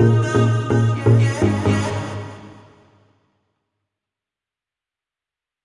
Música